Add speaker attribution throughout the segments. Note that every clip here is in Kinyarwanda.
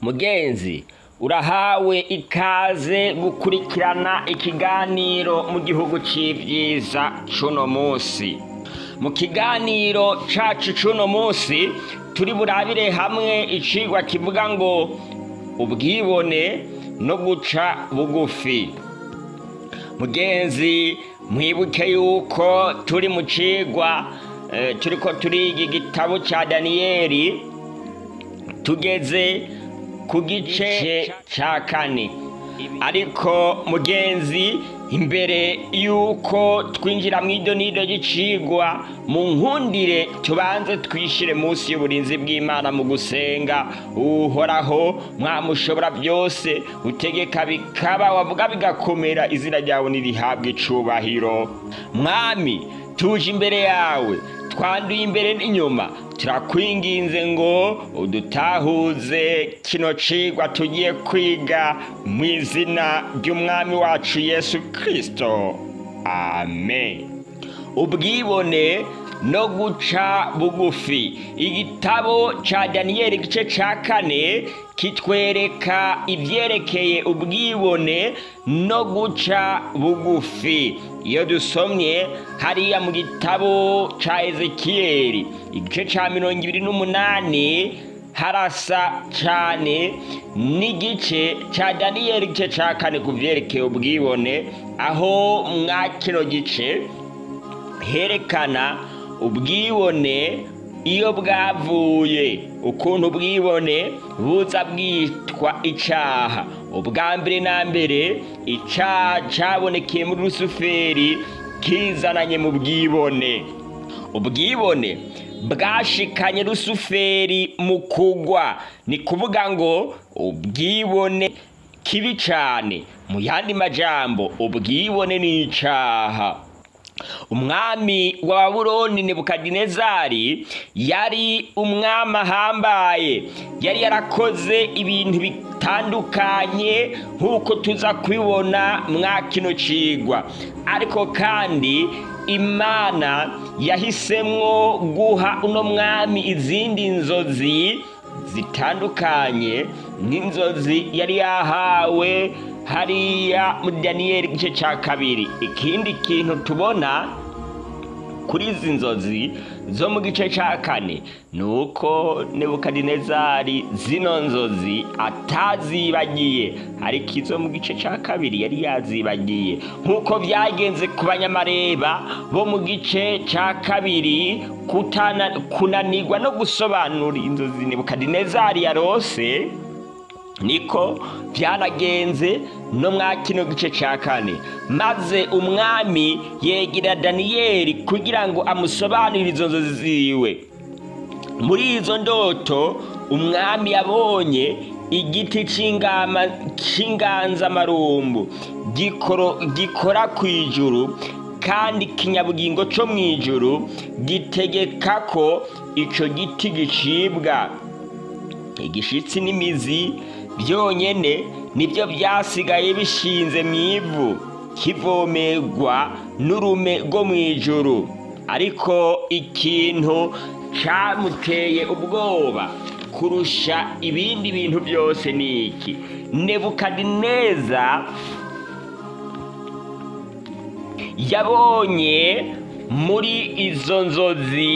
Speaker 1: mugenzi urahawe ikaze gukurikirana ikiganiro mu gihugu c'ivyiza cuno musi mu kiganiro cacu cuno musi turi burabire hamwe icigwa kivuga ngo ubwibone no guca bugufi. Mugenzi mwibuke yuko turi mu cigwa eh, turiko turiga igitabo ca daniyeli tugeze ku gice ca kane. Ariko mugenzi imbere yuko twinjira mu idonido ry'icigwa mu nkundire tubanze twishire munsi y'uburinzi bw'imana mu gusenga. Uhoraho mwamushobora byose utegeka bikaba wavuga bigakomera izina ryawe nirihabwa icubahiro. Mwami tuje imbere yawe twanduye imbere n'inyuma. Turakwinginze ngo udutahuze kino cigwa tugiye kwiga mu izina ry'umwami wacu yesu kirisito amen. Ubwibone no guca bugufi. Igitabo ca daniyeli igice ca kane kitwereka ivyerekeye ubwibone no guca bugufi. Iyo dusomye hariya mu gitabo ca ezekiyeli igice ca mirongo ibiri n'umunani harasa cane n'igice ca daniyeli igice ca kane ku vyerekeye ubwibone. Aho mwa kino gice herekana ubwibone iyo bwavuye ukuntu ubwibone buza bwitwa icaha. Ubwa mbere na mbere icaha cabonekeye muri rusuferi kizananye mu bwibone. Ubwibone bwashikanye rusuferi mu kugwa. Ni kuvuga ngo ubwibone kibi cane mu yandi majambo ubwibone ni icaha. Umwami wa babuloni nebukadinezari yari umwami ahambaye. Yari yarakoze ibintu bitandukanye nk'uko tuza kubibona mwa kino cigwa. Ariko kandi imana yahisemwo guha uno mwami izindi nzozi zitandukanye n'inzozi yari yahawe hariya muri daniyeli igice cya kabiri. Ikindi kintu tubona kuri izi nzozi zo mu gice cya kane ni uko nebukadinezari zino nzozi atazibagiye. Ariko izo mu gice cya kabiri yari yazibagiye. Nk'uko byagenze ku banyamareba bo mu gice cya kabiri kunanirwa no gusobanura inzozi nebukadinezari yarose niko byanagenze no mwa kino gice cya kane. Maze umwami yegera daniyeli kugira ngo amusobanurire izo nzozi ziwe. Muri izo ndoto umwami yabonye igiti cy'inganzamarumbu gikora ku ijuru kandi ikinyabugingo cyo mu ijuru gitegeka ko icyo giti gicibwa. Igishitsi n'imizi byonyine ni byo byasigaye bishinze mu ivu kivomerwa n'urume rwo mu ijuru. Ariko ikintu cyamuteye ubwoba kurusha ibindi bintu byose ni iki? Nebukadineza yabonye muri izo nzozi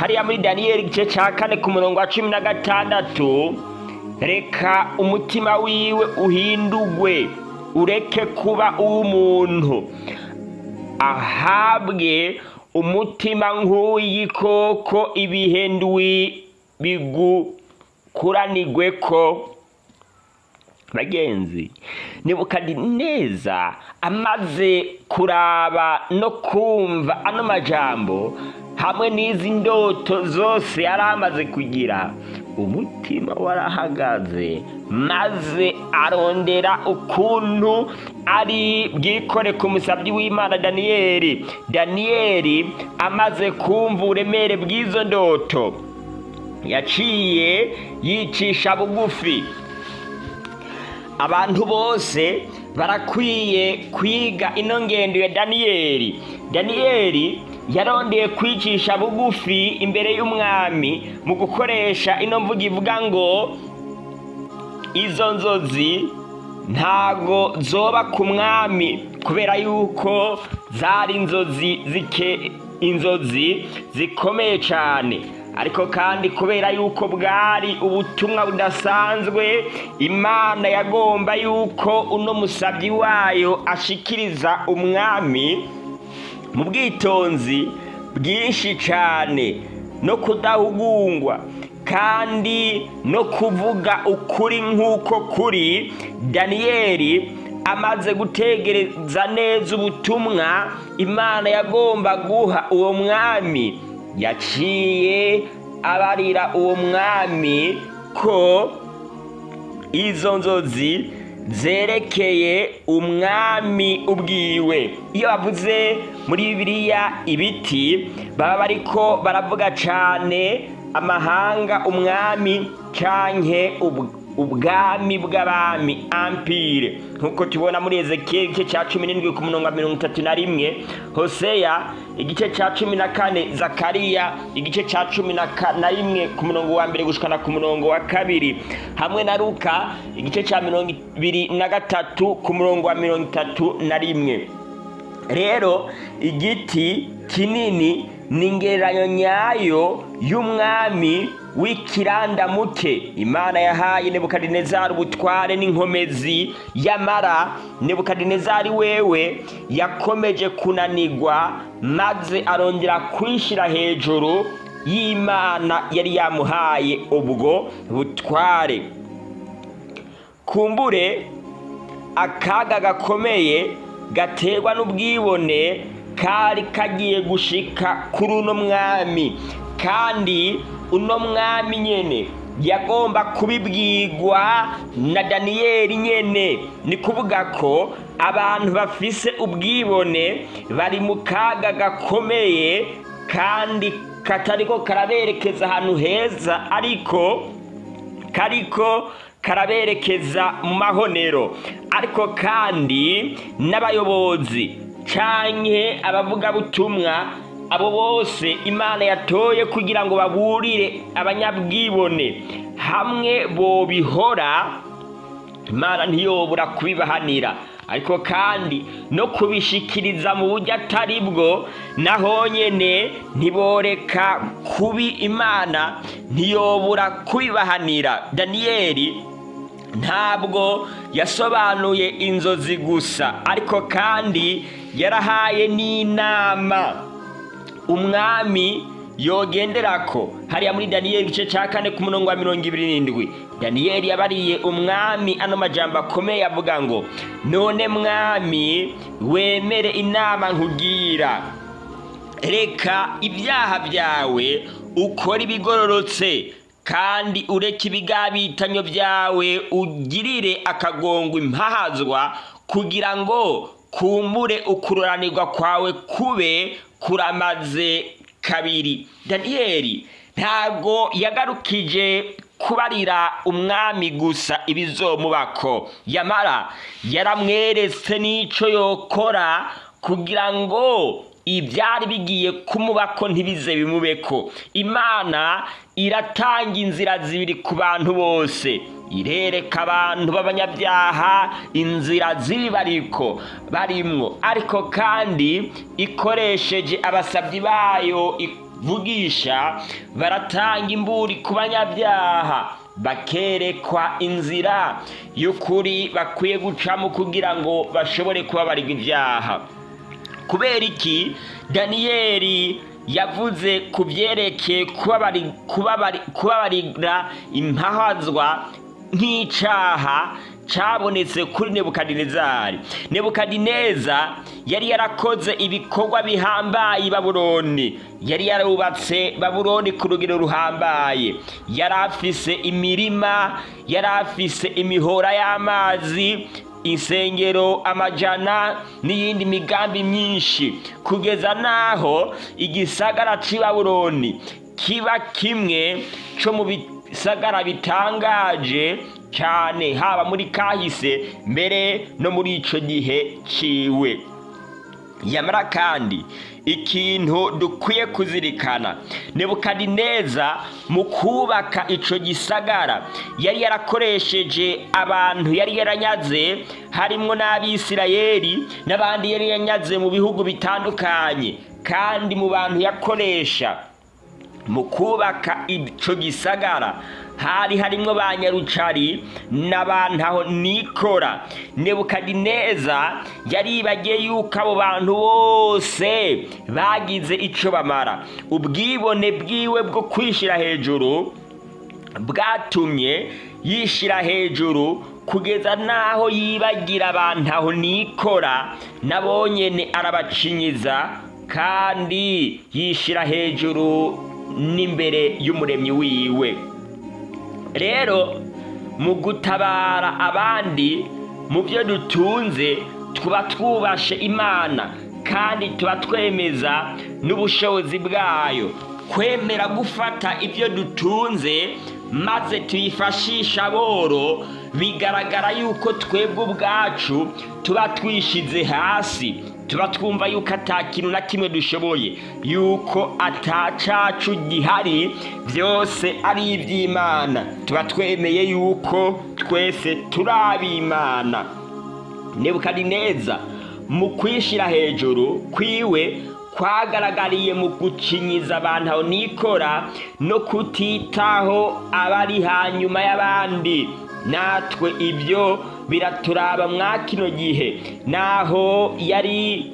Speaker 1: hariya muri daniyeli igice cya kane ku murongo wa cumi na gatandatu reka umutima wiwe uhindugwe ureke kuba uw'umuntu. Ahabwe umutima nk'uw'igikoko ibihe ndwi bigukuranigwe ko. Bagenzi nebukadineza amaze kuraba no kumva ano majambo hamwe n'izi ndoto zose yari amaze kugira. Umutima warahagaze maze arondera ukuntu ari bwikore ku musabyi w'imana daniyeli daniyeli amaze kumva uburemere bw'izo ndoto. Yaciye yicisha bugufi. Abantu bose barakwiye kwiga ino ngendo ya daniyeli daniyeli yarondeye kwicisha bugufi imbere y'umwami mu gukoresha ino mvugo ivuga ngo izo nzozi ntago zoba ku mwami kubera yuko zari inzozi zike inzozi zikomeye cyane ariko kandi kubera yuko bwari ubutumwa budasanzwe imana yagomba yuko uno musabyi wayo ashikiriza umwami mu bwitonzi bwinshi cyane no kudahugungwa kandi no kuvuga ukuri nk'uko kuri. Daniyeli amaze gutegereza neza ubutumwa imana yagomba guha uwo mwami. Yaciye abarira uwo mwami ko izo nzozi zerekeye umwami ubwiwe. Iyo bavuze muri bibiliya ibiti baba bariko baravuga cyane amahanga umwami canke ubwami bw'abami ampire. Nk'uko tubona muri ezekiyeli igice cya cumi n'indwi ku murongo wa mirongo itatu na rimwe. Hoseya igice cya cumi na kane zakariya igice cya cumi na rimwe ku murongo wa mbere gushikana ku murongo wa kabiri. Hamwe na ruka igice cya mirongo ibiri na gatatu ku murongo wa mirongo itatu na rimwe. Rero igiti kinini ni ingereranyo nyayo y'umwami w'ikirandamuke imana yahaye nebukadinezari ubutware n'inkomezi. Yamara nebukadinezari wewe yakomeje kunanigwa maze arongera kwishyira hejuru y'imana yari yamuhaye ubwo butware. Kumbure akaga gakomeye gaterwa n'ubwibone kari kagiye gushika kuri uno mwami. Kandi uno mwami nyene yagomba kubibwirwa na daniyeli nyene. Ni kuvuga ko abantu bafise ubwibone bari mu kaga gakomeye kandi katariko karaberekeza ahantu heza ariko kariko karaberekeza mu mahonero. Ariko kandi n'abayobozi canke abavugabutumwa abo bose imana yatoye kugira ngo baburire abanyabwibone. Hamwe bobihora imana ntiyobora kubibahanira. Ariko kandi no kubishikiriza mu buryo atari bwo naho nyene ntiboreka kubi imana ntiyobora kubibahanira. Daniyeli ntabwo yasobanuye inzozi gusa ariko kandi yarahaye n'inama. Umwami yogenderako hariya muri daniyeli igice cya kane ku murongo wa mirongo ibiri n'indwi. Daniyeli yabariye umwami ano majambo akomeye avuga ngo none mwami wemere inama nkubwira. Reka ibyaha byawe ukora ibigororotse. Kandi ureke ibigabitanyo byawe ugirire akagongo impahazwa kugira ngo kumbure ukururanirwa kwawe kube kuramaze kabiri. Daniyeli ntabwo yagarukije kubarira umwami gusa ibizomubako. Yamara yaramweretse n'icyo yokora kugira ngo ibyari bigiye kumubako ntibize bimubeko. Imana iratanga inzira zibiri ku bantu bose. Irereka abantu b'abanyabyaha inzira zibi bariko barimwo. Ariko kandi ikoresheje abasabyi bayo ivugisha baratanga imburi ku banyabyaha bakerekwa inzira y'ukuri bakwiye gucamo kugira ngo bashobore kubabarirwa ibyaha. Kubera iki? Daniyeli yavuze ku byerekeye kubabarira impahazwa nk'icyaha cyabonetse kuri nebukadinezari. Nebukadineza yari yarakoze ibikorwa bihambaye i babuloni yari yarubatse babuloni ku rugero ruhambaye. Yari afise imirima yari afise imihora y'amazi insengero amajana n'iyindi migambi myinshi. Kugeza n'aho igisagara cy'i babuloni kiba kimwe cyo mu bisagara bitangaje cyane haba muri kahise mbere no muri icyo gihe ciwe. Yamara kandi ikintu dukwiye kuzirikana. Nebukadineza mu kubaka ico gisagara yari yarakoresheje abantu yari yaranyaze harimwo n'abisirayeli n'abandi yari yanyaze mu bihugu bitandukanye. Kandi mu bantu yakoresha mu kubaka ico gisagara. Hari harimwo ba nyarucari n'abantaho nikora. Nebukadineza yaribagiye yuko abo bantu bose bagize ico bamara. Ubwibone bwiwe bwo kwishira hejuru bwatumye yishira hejuru kugeza n'aho yibagira abantu aho nikora nabonyene arabacinyiza kandi yishira hejuru n'imbere y'umuremyi wiwe. Rero mu gutabara abandi mu byo dutunze tuba twubashe imana kandi tuba twemeza n'ubushobozi bwayo. Kwemera gufata ibyo dutunze maze tuyifashisha aboro bigaragara yuko twebwe ubwacu tuba twishize hasi. Tuba twumva yuko ata kintu na kimwe dushoboye. Yuko atacacu gihari byose ari iby'imana tuba twemeye yuko twese turi ab'imana. Nebukadineza mu kwishyira hejuru kwiwe kwagaragariye mu gucinyiza abantu aho nikora no kutitaho abari hanyuma y'abandi. Natwe ibyo biraturaba mwa kino gihe. Naho yari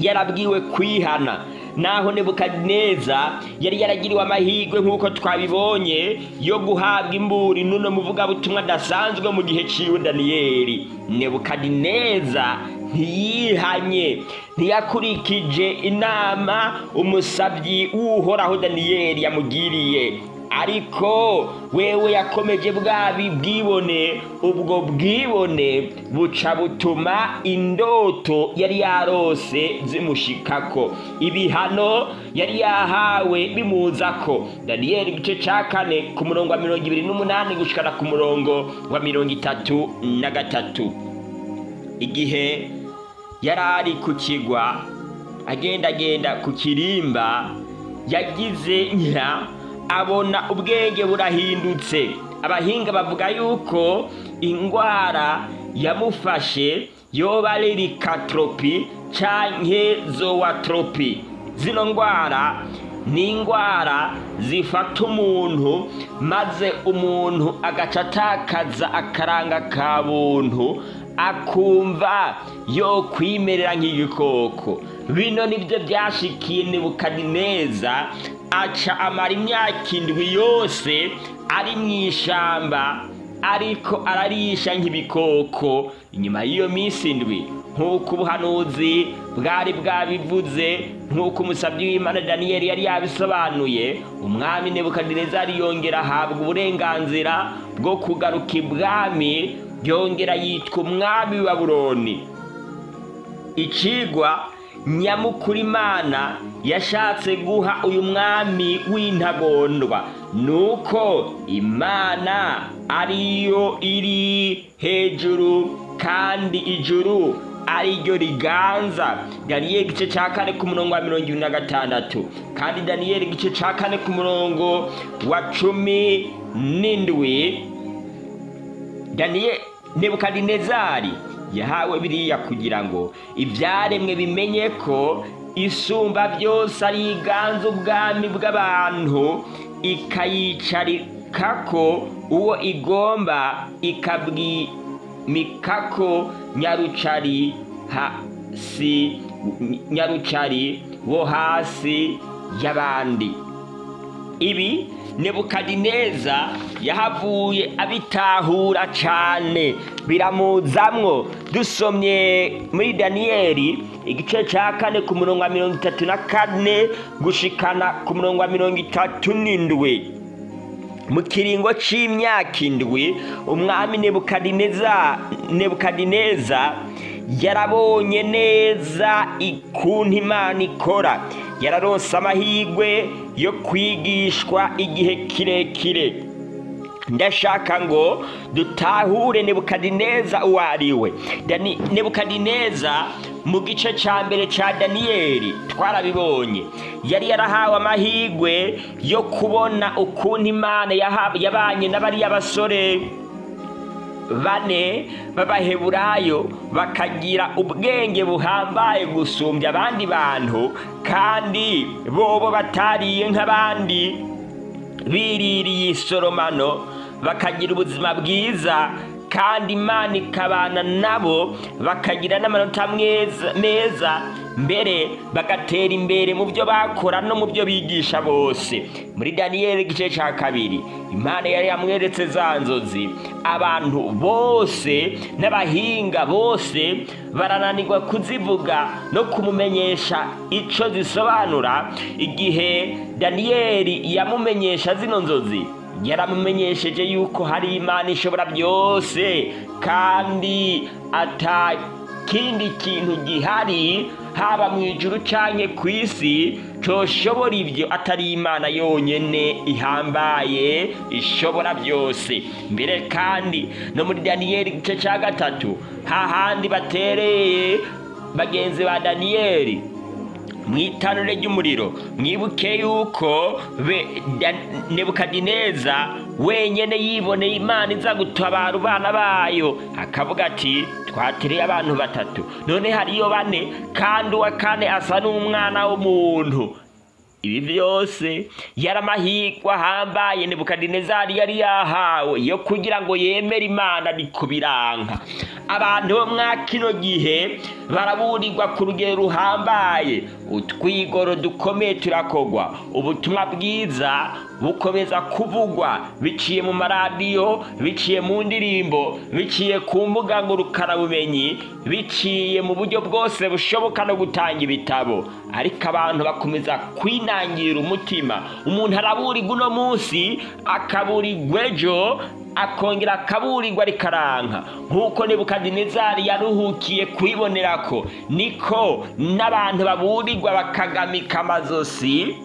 Speaker 1: yarabwiwe kwihana. Naho nebukadineza yari yaragiriwe amahirwe nk'uko twabibonye yo guhabwa imburi n'uno muvugabutumwa adasanzwe mu gihe ciwe daniyeli. Nebukadineza ntiyihanye ntiyakurikije inama umusabyi w'uhoraho daniyeli yamugiriye. Ariko wewe yakomeje bwabi bwibone ubwo bwibone buca butuma indoto yari yarose zimushikako. Ibihano yari yahawe bimuzako. Daniyeli igice ca kane ku murongo wa mirongo ibiri n'umunani gushikana ku murongo wa mirongo itatu na gatatu. Igihe yari ari ku kigwa agendagenda ku kirimba yagize nka abona ubwenge burahindutse. Abahinga bavuga yuko indwara yamufashe yoba ari rikatropi canke zowatropi. Zino ndwara ni indwara zifata umuntu maze umuntu agaca atakaza akaranga ka buntu akumva yo kwimerera nk'igikoko bino ni byo byashikiye nebukadineza aca amara imyaka indwi yose ari mu ishamba ariko ararisha nk'ibikoko. Inyuma y'iyo minsi indwi nk'uko ubuhanuzi bwari bwabivuze nk'uko umusabyi w'imana daniyeli yari yabisobanuye umwami nebukadineza yongera ahabwa uburenganzira bwo kugaruka ibwami yongera yitwa umwami wa buroni icigwa nyamukuru imana yashatse guha uyu mwami w'intagondwa. Nuko imana ariyo iri hejuru kandi ijuru ari ryo riganza. Daniyeli igice cya kane ku murongo wa mirongo ibiri na gatandatu. Kandi daniyeli igice cya kane ku murongo wa cumi n'indwi. Daniyeli nebukadinezari yahawe biriya kugira ngo ibyaremwe bimenye ko isumba byose ari iganza ubwami bw'abantu ikayicarikako uwo igomba ikabwimikako nyarucari hasi nyarucari wo hasi y'abandi. Ibi nebukadineza yahavuye abitahura cyane biramuzamwo dusomye muri daniyeli igice cya kane ku murongo wa mirongo itatu na kane gushikana ku murongo wa mirongo itatu n'indwi. Mu kiringo c'imyaka indwi umwami nebukadineza yarabonye neza ikuntu imana ikora. Yararonse amahirwe yo kwigishwa igihe kirekire. Ndashaka ngo dutahure nebukadineza uwo ari we. Nebukadineza mu gice cya mbere cya daniyeli twarabibonye. Yari yarahawe amahirwe yo kubona ukuntu imana yabanye n'abariya basore bane b'abaheburayo bakagira ubwenge buhambaye gusumbya abandi bantu kandi bobo batariye nk'abandi biririye isoromano. Bakagira ubuzima bwiza kandi imana ikabana nabo bakagira n'amanota meza mbere bagatera imbere mu byo bakora no mu byo bigisha bose. Muri daniyeli igice cya kabiri imana yari yamweretse za nzozi. Abantu bose n'abahinga bose barananirwa kuzivuga no kumumenyesha icyo zisobanura. Igihe daniyeli yamumenyesha zino nzozi yaramumenyesheje yuko hari imana ishobora byose kandi ata kindi kintu gihari haba mu ijuru cyangwa ku isi coshobora ibyo atari imana yonyine ihambaye ishobora byose. Mbere kandi no muri daniyeli igice cya gatatu hahandi batereye bagenzi ba daniyeli mu itanure ry'umuriro mwibuke yuko nebukadineza wenyine yiboneye imana iza gutabara abana bayo. Akavuga ati twatereye abantu batatu. None hariyo bane kandi uwa kane asa n'umwana w'umuntu. Ibi byose yari amahirwe ahambaye nebukadinezari yari yahawe yo kugira ngo yemere imana ni kubiranka abantu bo mwa kino gihe baraburirwa ku rugero ruhambaye. Utwigoro dukomeye turakogwa. Ubutumwa bwiza bukomeza kuvugwa. Biciye mu maradiyo biciye mu ndirimbo biciye ku mbuga ngurukanabumenyi biciye mu buryo bwose bushoboka no gutanga ibitabo. Ariko abantu bakomeza kwinangira umutima. Umuntu araburirwa uno munsi akaburirwa ejo akongera akaburirwa rikaranka nk'uko nebukadinezari yaruhukiye kwibonera ko niko n'abantu baburirwa bakagamika amazosi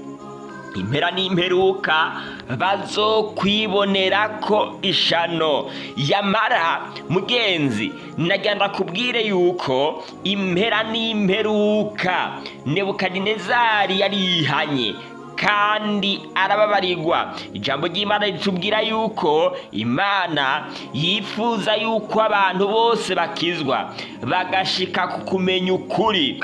Speaker 1: impera n'imperuka bazokwibonera ko ishano. Yamara mugenzi nagenda kubwire yuko impera n'imperuka nebukadinezari yarihanye. Kandi arababarirwa ijambo ry'imana ritubwira yuko imana yifuza yuko abantu bose bakizwa. Bagashika ku kumenya ukuri.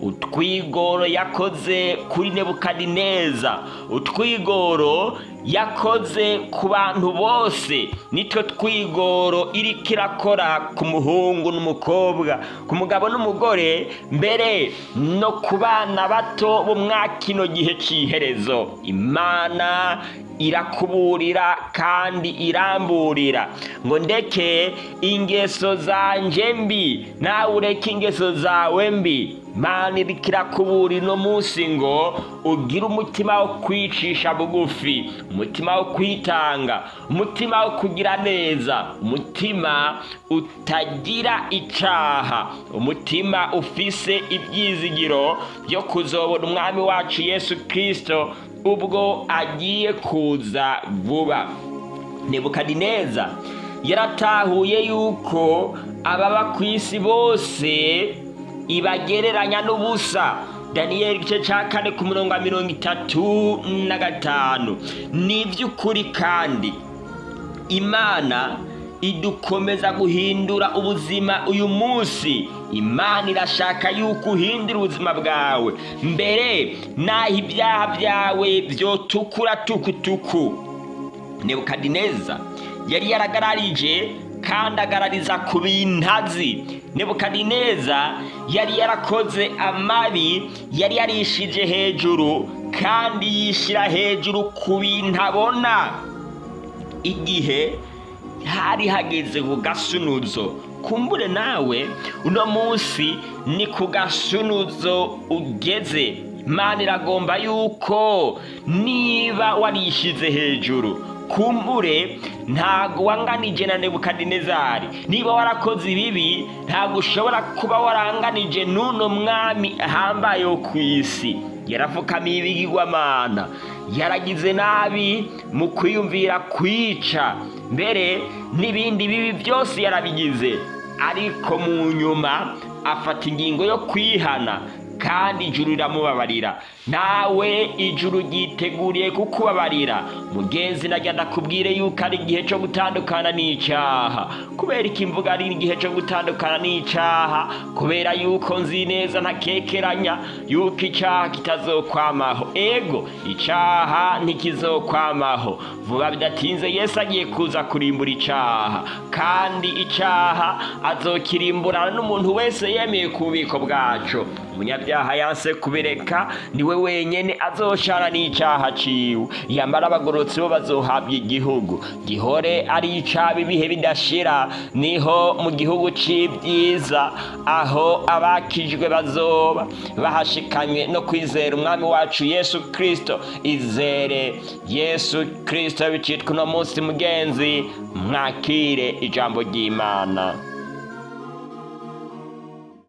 Speaker 1: Utwigoro yakoze kuri nebukadineza. Utwigoro yakoze ku bantu bose. Nitwo twigoro iriko irakora ku muhungu n'umukobwa. Ku mugabo n'umugore mbere no ku bana bato bo mwa kino gihe cy'iherezo imana irakuburira kandi iramburira. Ngo ndeke ingeso zanje mbi nawe ureke ingeso zawe mbi. Imana iriko irakuburira uno munsi ngo ugire umutima wo kwicisha bugufi umutima wo kwitanga umutima wo kugira neza umutima utagira icaha umutima ufise ibyizigiro byo kuzobona umwami wacu yesu kirisito ubwo agiye kuza vuba. Nebukadineza yaratahuye yuko ababa ku isi bose ibagereranya n'ubusa. Daniyeli igice cya kane ku murongo wa mirongo itatu na gatanu. Ni iby'ukuri kandi imana idukomeza guhindura ubuzima uyu munsi. Imana irashaka yuko uhindura ubuzima bwawe. Mbere naho ibyaha byawe byotukura tukutuku. Nebukadineza yari yaragararije kandi agarariza ku bintazi. Nebukadineza yari yarakoze amabi yari yarishije hejuru kandi yishyira hejuru ku bintu abona igihe hari hageze ku gasunuzo kumbure nawe uno munsi ni ku gasunuzo ugeze. Imana iragomba yuko niba warishize hejuru kumbure ntago wanganije na nebukadinezari. Niba warakoze ibibi ntago ushobora kuba waranganije n'uno mwami ahambaye wo ku isi. Yarapfukamiye ibigirwamana. Yaragize nabi mu kwiyumvira kwica. Mbere n'ibindi bibi byose yarabigize. Ariko mu nyuma afata ingingo yo kwihana. Kandi ijuru riramubabarira. Nawe ijuru ryiteguriye kukubabarira. Mugenzi najya ndakubwire yuko ari igihe cyo gutandukana n'icyaha. Kubera iki imvuga ari igihe cyo gutandukana n'icyaha? Kubera yuko nzi neza ntakekeranya yuko icyaha kitazokwamaho. Ego icyaha ntikizokwamaho. Vuba bidatinze yesu agiye kuza kurimbura icyaha. Kandi icyaha azokirimburana n'umuntu wese yemeye ku bubiko bwacu. Umunyabyaha yanse kubireka ni we wenyine azoshara n'icyaha ciwe. Yamara abagororotsi bo bazohabwa igihugu. Gihore ari icaba ibihe bidashira ni ho mu gihugu c'ibyiza aho abakijwe bazoba. Bahashikanywe no kwizera umwami wacu yesu kristo. Izere yesu kristo bicitwa uno munsi mugenzi mwakire ijambo ry'imana.